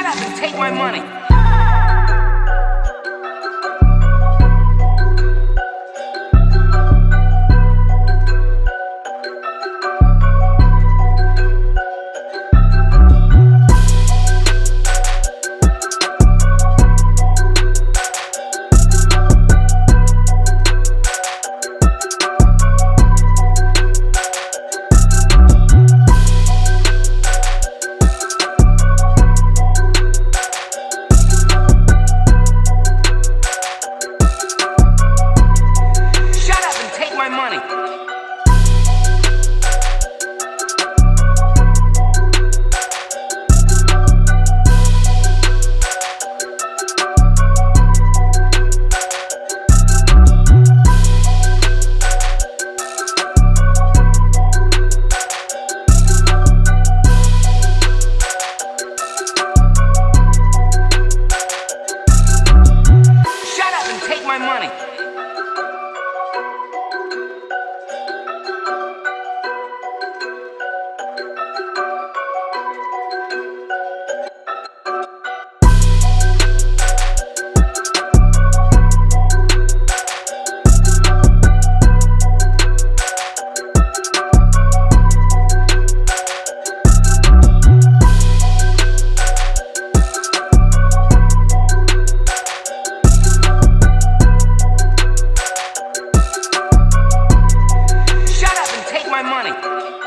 Shut up and take my money. Thank you.